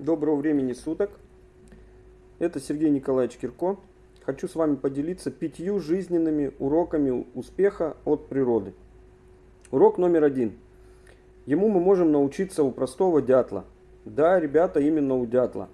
Доброго времени суток. Это Сергей Николаевич Кирко. Хочу с вами поделиться пятью жизненными уроками успеха от природы. Урок номер один. Ему мы можем научиться у простого дятла. Да, ребята, именно у дятла.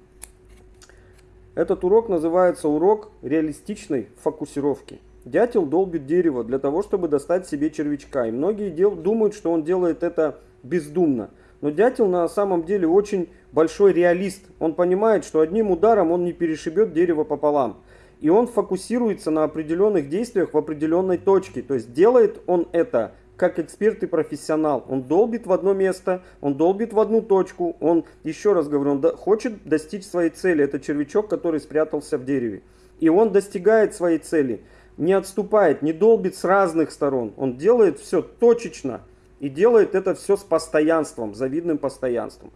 Этот урок называется урок реалистичной фокусировки. Дятел долбит дерево для того, чтобы достать себе червячка. И многие дел, думают, что он делает это бездумно. Но дятел на самом деле очень большой реалист. Он понимает, что одним ударом он не перешибет дерево пополам. И он фокусируется на определенных действиях в определенной точке. То есть делает он это как эксперт и профессионал. Он долбит в одно место, он долбит в одну точку. Он, еще раз говорю, он хочет достичь своей цели. Это червячок, который спрятался в дереве. И он достигает своей цели. Не отступает, не долбит с разных сторон. Он делает все точечно. И делает это все с постоянством, завидным постоянством.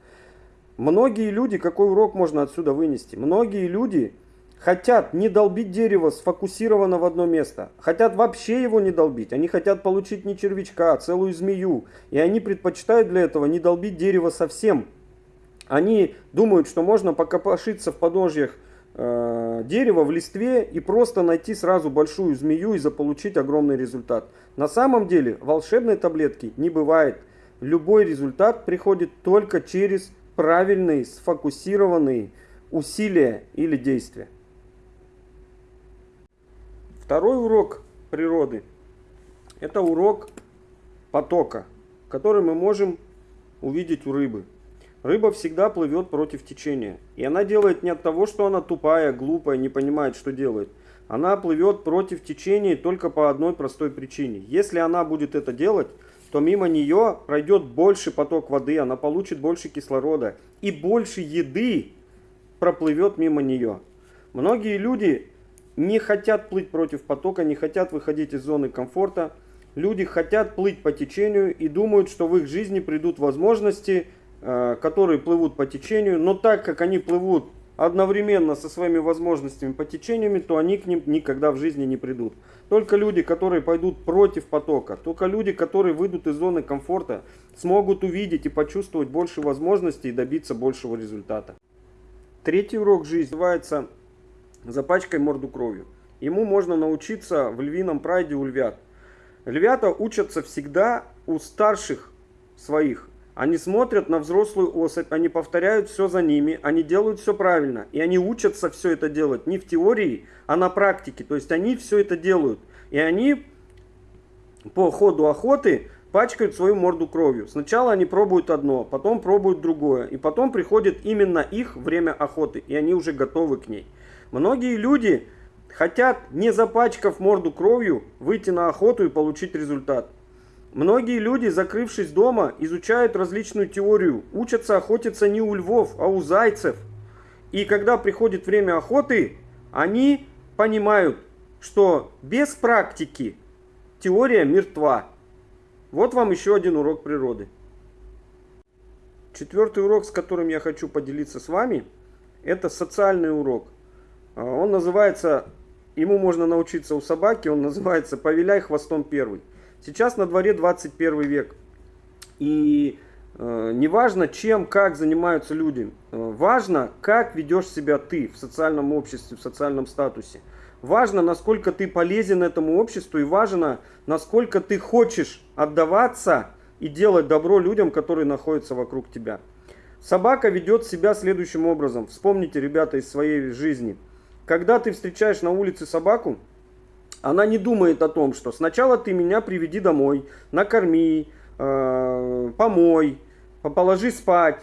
Многие люди, какой урок можно отсюда вынести? Многие люди хотят не долбить дерево сфокусировано в одно место. Хотят вообще его не долбить. Они хотят получить не червячка, а целую змею. И они предпочитают для этого не долбить дерево совсем. Они думают, что можно покопошиться в подножьях э, дерева в листве и просто найти сразу большую змею и заполучить огромный результат. На самом деле волшебной таблетки не бывает. Любой результат приходит только через правильные, сфокусированные усилия или действия. Второй урок природы – это урок потока, который мы можем увидеть у рыбы. Рыба всегда плывет против течения. И она делает не от того, что она тупая, глупая, не понимает, что делает. Она плывет против течения только по одной простой причине. Если она будет это делать, то мимо нее пройдет больше поток воды, она получит больше кислорода и больше еды проплывет мимо нее. Многие люди не хотят плыть против потока, не хотят выходить из зоны комфорта. Люди хотят плыть по течению и думают, что в их жизни придут возможности – которые плывут по течению, но так как они плывут одновременно со своими возможностями по течениями, то они к ним никогда в жизни не придут. Только люди, которые пойдут против потока, только люди, которые выйдут из зоны комфорта, смогут увидеть и почувствовать больше возможностей и добиться большего результата. Третий урок жизни называется «Запачкай морду кровью». Ему можно научиться в львином прайде у львят. Львята учатся всегда у старших своих. Они смотрят на взрослую особь, они повторяют все за ними, они делают все правильно. И они учатся все это делать не в теории, а на практике. То есть они все это делают. И они по ходу охоты пачкают свою морду кровью. Сначала они пробуют одно, потом пробуют другое. И потом приходит именно их время охоты. И они уже готовы к ней. Многие люди хотят, не запачкав морду кровью, выйти на охоту и получить результат. Многие люди, закрывшись дома, изучают различную теорию, учатся охотиться не у львов, а у зайцев. И когда приходит время охоты, они понимают, что без практики теория мертва. Вот вам еще один урок природы. Четвертый урок, с которым я хочу поделиться с вами, это социальный урок. А, он называется, ему можно научиться у собаки, он называется «Повеляй хвостом первый». Сейчас на дворе 21 век. И э, неважно, чем, как занимаются люди. Э, важно, как ведешь себя ты в социальном обществе, в социальном статусе. Важно, насколько ты полезен этому обществу и важно, насколько ты хочешь отдаваться и делать добро людям, которые находятся вокруг тебя. Собака ведет себя следующим образом. Вспомните, ребята, из своей жизни. Когда ты встречаешь на улице собаку, она не думает о том, что сначала ты меня приведи домой, накорми, э, помой, положи спать,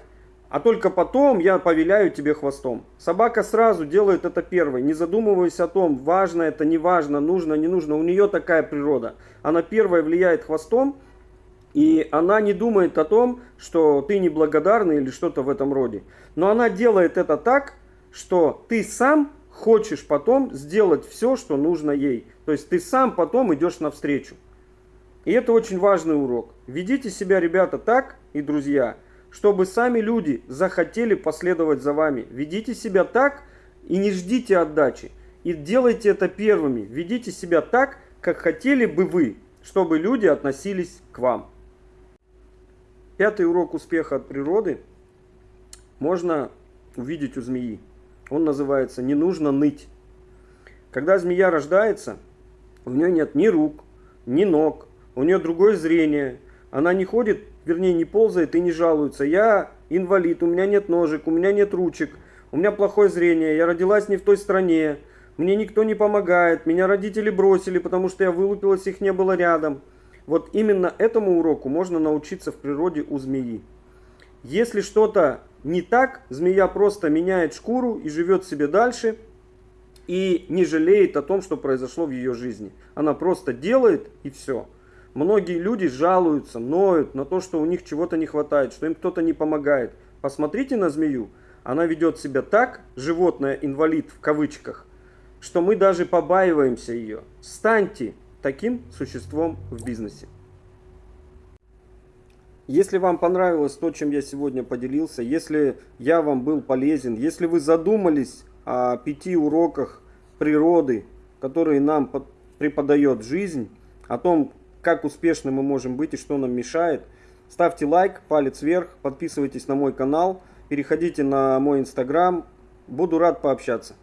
а только потом я повеляю тебе хвостом. Собака сразу делает это первой, не задумываясь о том, важно это, не важно, нужно, не нужно. У нее такая природа. Она первая влияет хвостом, и она не думает о том, что ты неблагодарный или что-то в этом роде. Но она делает это так, что ты сам хочешь потом сделать все, что нужно ей. То есть ты сам потом идешь навстречу. И это очень важный урок. Ведите себя, ребята, так и друзья, чтобы сами люди захотели последовать за вами. Ведите себя так и не ждите отдачи. И делайте это первыми. Ведите себя так, как хотели бы вы, чтобы люди относились к вам. Пятый урок успеха от природы. Можно увидеть у змеи. Он называется «Не нужно ныть». Когда змея рождается, у нее нет ни рук, ни ног, у нее другое зрение. Она не ходит, вернее не ползает и не жалуется. Я инвалид, у меня нет ножек, у меня нет ручек, у меня плохое зрение, я родилась не в той стране, мне никто не помогает, меня родители бросили, потому что я вылупилась, их не было рядом. Вот именно этому уроку можно научиться в природе у змеи. Если что-то не так, змея просто меняет шкуру и живет себе дальше и не жалеет о том, что произошло в ее жизни. Она просто делает и все. Многие люди жалуются, ноют на то, что у них чего-то не хватает, что им кто-то не помогает. Посмотрите на змею. Она ведет себя так, животное инвалид в кавычках, что мы даже побаиваемся ее. Станьте таким существом в бизнесе. Если вам понравилось то, чем я сегодня поделился, если я вам был полезен, если вы задумались о пяти уроках природы, которые нам преподает жизнь, о том, как успешны мы можем быть и что нам мешает, ставьте лайк, палец вверх, подписывайтесь на мой канал, переходите на мой инстаграм, буду рад пообщаться.